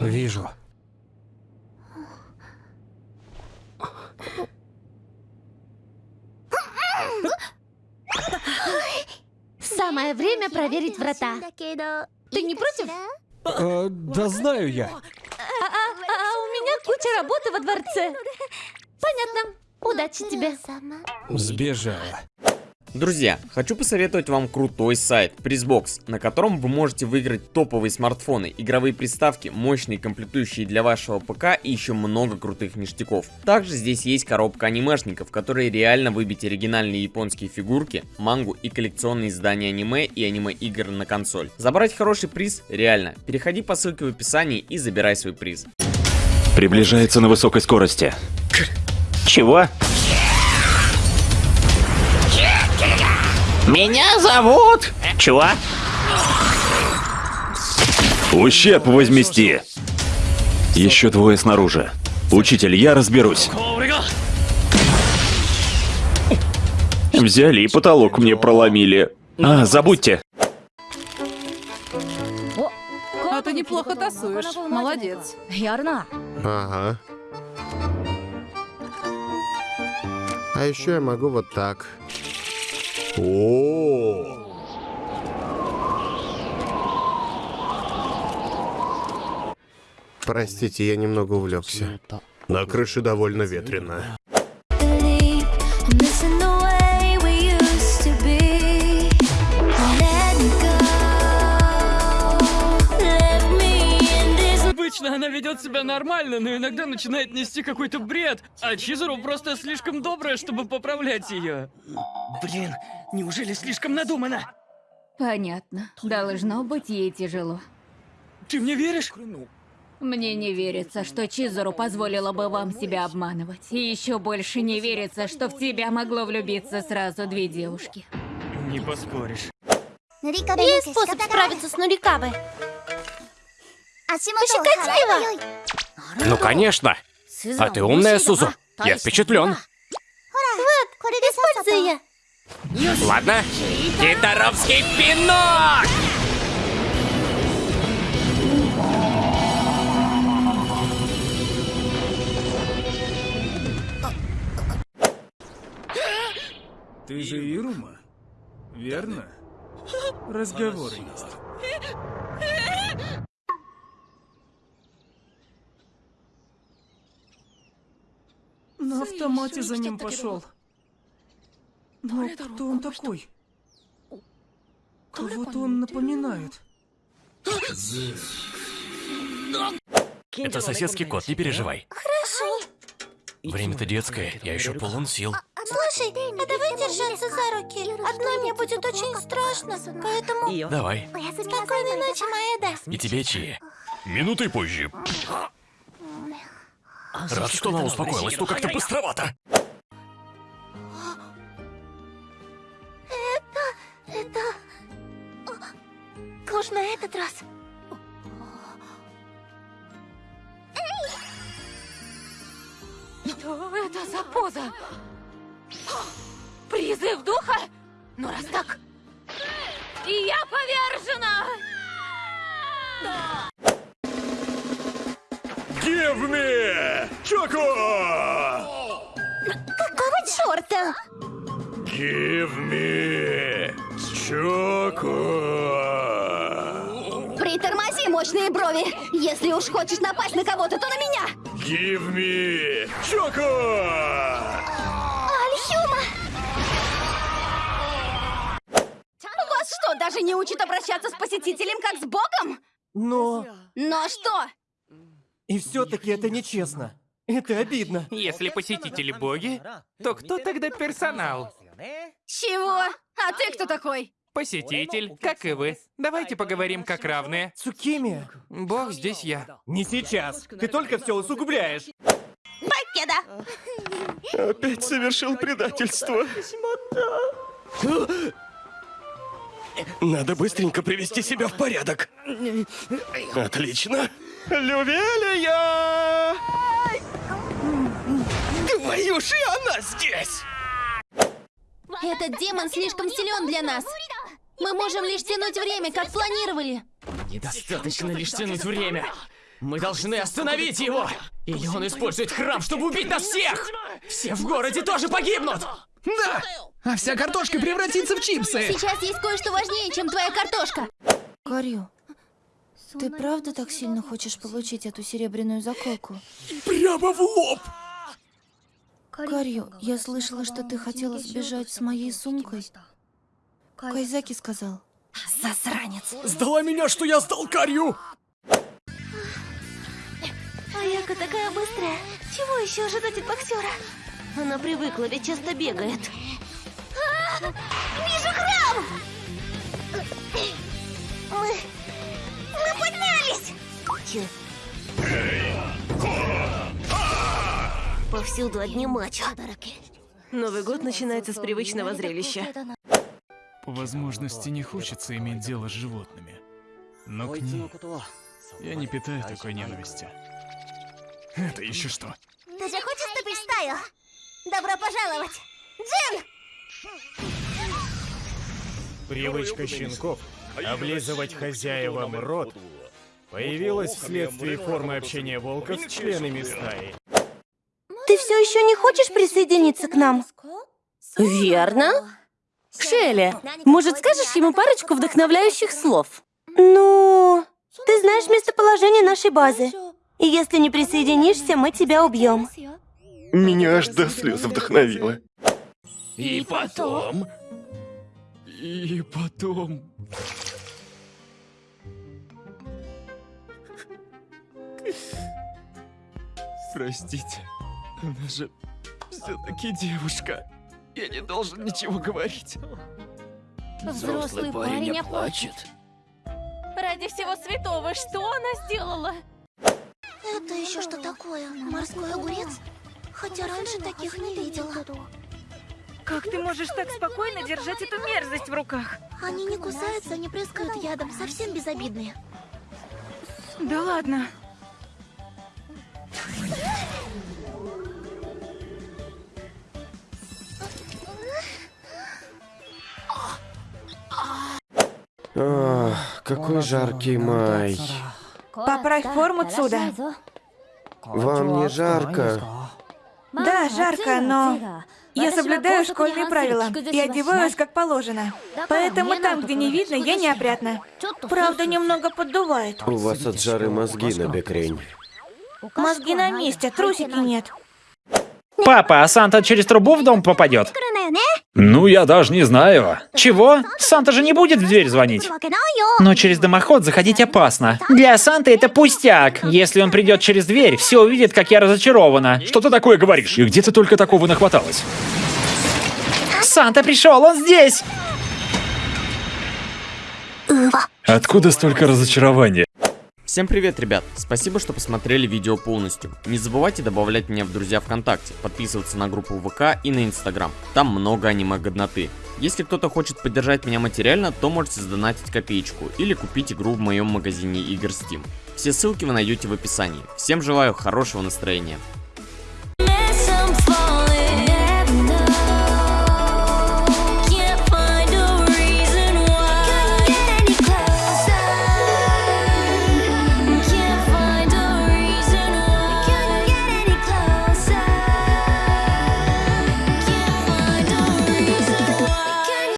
Вижу. Самое время проверить врата. Ты не против? Э, да знаю я. А, а у меня куча работы во дворце. Понятно. Удачи тебе. Сбежала. Друзья, хочу посоветовать вам крутой сайт Призбокс, на котором вы можете выиграть топовые смартфоны, игровые приставки, мощные комплектующие для вашего ПК и еще много крутых ништяков. Также здесь есть коробка анимешников, которые реально выбить оригинальные японские фигурки, мангу и коллекционные издания аниме и аниме-игр на консоль. Забрать хороший приз реально. Переходи по ссылке в описании и забирай свой приз. Приближается на высокой скорости. Чего? Меня зовут... Чего? Ущерб возмести. Еще двое снаружи. Учитель, я разберусь. Взяли и потолок мне проломили. А, забудьте. А ты неплохо тасуешь. Молодец. Ага. А еще я могу вот так. О. Простите, я немного увлекся. На крыше довольно ветрено. Ведет себя нормально, но иногда начинает нести какой-то бред, а Чизеру просто слишком добрая, чтобы поправлять ее. Блин, неужели слишком надумано? Понятно. Должно быть ей тяжело. Ты мне веришь? Мне не верится, что Чизуру позволила бы вам себя обманывать. И еще больше не верится, что в тебя могло влюбиться сразу две девушки. Не поспоришь. Есть способ справиться с Нурикабой. Ну, конечно. А ты умная, Сузу. Я впечатлен. Используй ее. Ладно. Китаровский пинок! Ты же Ирума, верно? Разговоры есть. На автомате за ним пошел. Но кто он такой? Кого-то он напоминает. Это соседский кот, не переживай. Хорошо. Время-то детское, я еще полон сил. Слушай, а давай держаться за руки. Одной мне будет очень страшно, поэтому... Давай. Спокойной ночи, Маэда. И тебе, Чи. Минутой позже. Рад, что она успокоилась, но как-то быстровато. Это... Уж на этот раз. Что это за поза? Призыв духа? Ну раз так... И я повержена! Give me! Choco! Какого черта? Give me! Choco! Притормози, мощные брови. Если уж хочешь напасть на кого-то, то на меня. Give me! Choco! Альхюма! Вас что, даже не учат обращаться с посетителем как с богом? Но... Но что? И все-таки это нечестно. Это обидно. Если посетители боги, то кто тогда персонал? Чего? А ты кто такой? Посетитель, как и вы. Давайте поговорим как равные. Цукими. Бог здесь я. Не сейчас. Ты только все усугубляешь. Покеда! Опять совершил предательство. Надо быстренько привести себя в порядок. Отлично. Лювелия! Твою же она здесь! Этот демон слишком силен для нас. Мы можем лишь тянуть время, как планировали. Недостаточно лишь тянуть время. Мы должны остановить его! Или он использует храм, чтобы убить нас всех! Все в городе тоже погибнут! Да! А вся картошка превратится в чипсы! Сейчас есть кое-что важнее, чем твоя картошка. Корю, ты правда так сильно хочешь получить эту серебряную заколку? Прямо в лоб! Корю, я слышала, что ты хотела сбежать с моей сумкой. Кайзаки сказал. Засранец. Сдала меня, что я сдал Карью! Аяка такая быстрая. Чего еще ожидать от боксера? Она привыкла, ведь часто бегает. А, вижу храм! Повсюду одни мачо. Новый год начинается с привычного зрелища. По возможности не хочется иметь дело с животными. Но к ним я не питаю такой ненависти. Это еще что? Ты же хочешь вступить в стаю? Добро пожаловать! Джин! Привычка щенков облизывать хозяевам рот появилась вследствие формы общения волка с членами стаи. Ты все еще не хочешь присоединиться к нам? Верно. Шелли, может, скажешь ему парочку вдохновляющих слов? Ну, ты знаешь местоположение нашей базы. И если не присоединишься, мы тебя убьем. Меня аж до слез вдохновило. И потом... И потом... Простите, она же все-таки девушка. Я не должен ничего говорить. Взрослый парень оплачет. Ради всего святого, что она сделала? Это еще что такое? Морской огурец? Хотя раньше таких не видела. Как ты можешь так спокойно держать эту мерзость в руках? Они не кусаются, не прыскают ядом, совсем безобидные. Да ладно. Какой жаркий май. Поправь форму, Цуда. Вам не жарко? Да, жарко, но я соблюдаю школьные правила и одеваюсь как положено. Поэтому там, где не видно, я неопрятна. Правда, немного поддувает. У вас от жары мозги на бекрень. Мозги на месте, трусики нет. Папа, а Санта через трубу в дом попадет? Ну, я даже не знаю. Чего? Санта же не будет в дверь звонить. Но через дымоход заходить опасно. Для Санты это пустяк. Если он придет через дверь, все увидят, как я разочарована. Что ты такое говоришь? И где ты только такого нахваталась? Санта пришел, он здесь! Откуда столько разочарования? Всем привет, ребят! Спасибо, что посмотрели видео полностью. Не забывайте добавлять меня в друзья ВКонтакте, подписываться на группу ВК и на Инстаграм. Там много аниме-годноты. Если кто-то хочет поддержать меня материально, то можете сдонатить копеечку или купить игру в моем магазине игр Steam. Все ссылки вы найдете в описании. Всем желаю хорошего настроения.